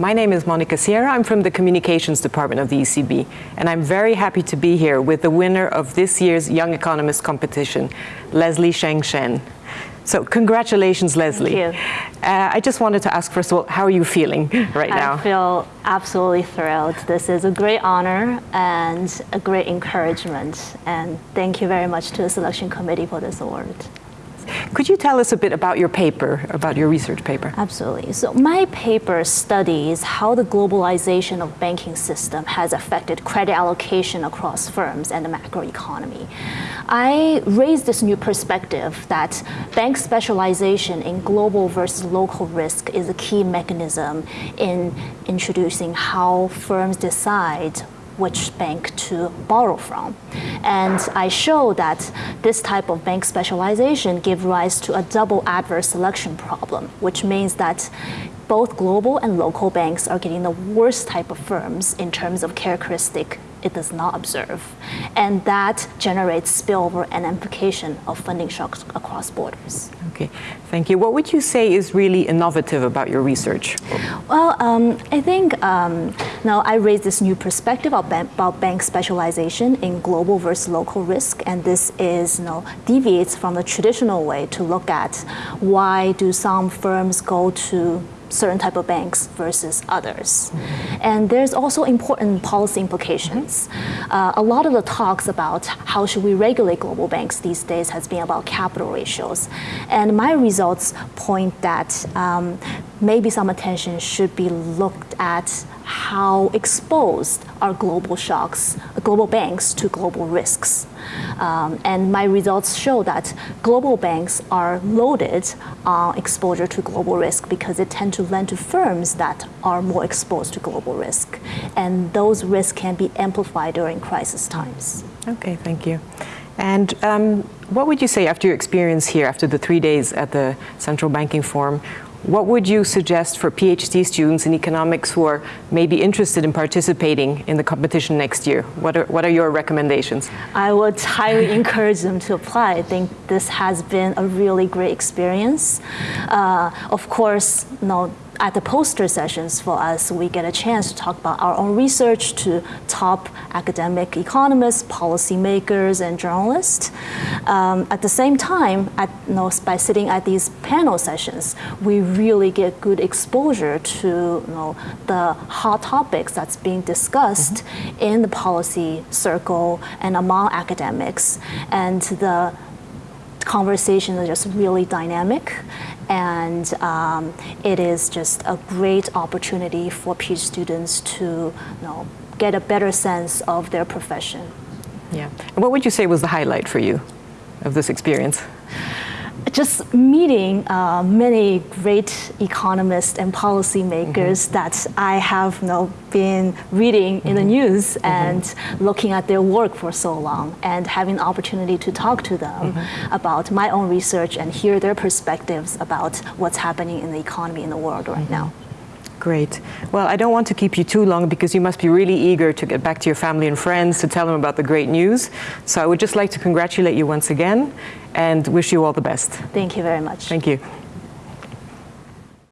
My name is Monica Sierra. I'm from the Communications Department of the ECB, and I'm very happy to be here with the winner of this year's Young Economist competition, Leslie Sheng Shen. So congratulations, Leslie. Thank you. Uh, I just wanted to ask, first of all, how are you feeling right now? I feel absolutely thrilled. This is a great honor and a great encouragement. And thank you very much to the selection committee for this award. Could you tell us a bit about your paper, about your research paper? Absolutely. So my paper studies how the globalization of banking system has affected credit allocation across firms and the macroeconomy. I raised this new perspective that bank specialization in global versus local risk is a key mechanism in introducing how firms decide which bank to borrow from. And I show that this type of bank specialization give rise to a double adverse selection problem, which means that both global and local banks are getting the worst type of firms in terms of characteristic it does not observe. And that generates spillover and implication of funding shocks across borders. Okay, thank you. What would you say is really innovative about your research? Well, um, I think um, now I raise this new perspective about bank, specialization in global versus local risk, and this is you know deviates from the traditional way to look at why do some firms go to certain type of banks versus others. And there's also important policy implications. Uh, a lot of the talks about how should we regulate global banks these days has been about capital ratios. And my results point that um, maybe some attention should be looked at how exposed are global shocks, global banks to global risks. Um, and my results show that global banks are loaded on exposure to global risk because they tend to lend to firms that are more exposed to global risk. And those risks can be amplified during crisis times. Okay, thank you. And um, what would you say after your experience here, after the three days at the Central Banking Forum, what would you suggest for PhD students in economics who are maybe interested in participating in the competition next year? What are, what are your recommendations? I would highly encourage them to apply. I think this has been a really great experience. Uh, of course, you know, at the poster sessions for us, we get a chance to talk about our own research to top academic economists, policymakers, and journalists. Um, at the same time, at, you know, by sitting at these panel sessions, we really get good exposure to you know, the hot topics that's being discussed mm -hmm. in the policy circle and among academics. And the conversations are just really dynamic and um, it is just a great opportunity for PhD students to you know, get a better sense of their profession. Yeah. And what would you say was the highlight for you of this experience? Just meeting uh, many great economists and policymakers mm -hmm. that I have you know, been reading mm -hmm. in the mm-hmm. news mm -hmm. and looking at their work for so long and having the opportunity to talk to them mm-hmm. about my own research and hear their perspectives about what's happening in the economy in the world right mm-hmm. now. Great. Well, I don't want to keep you too long because you must be really eager to get back to your family and friends to tell them about the great news. So I would just like to congratulate you once again and wish you all the best. Thank you very much. Thank you.